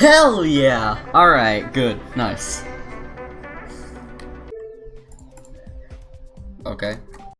Hell yeah! Alright, good. Nice. Okay.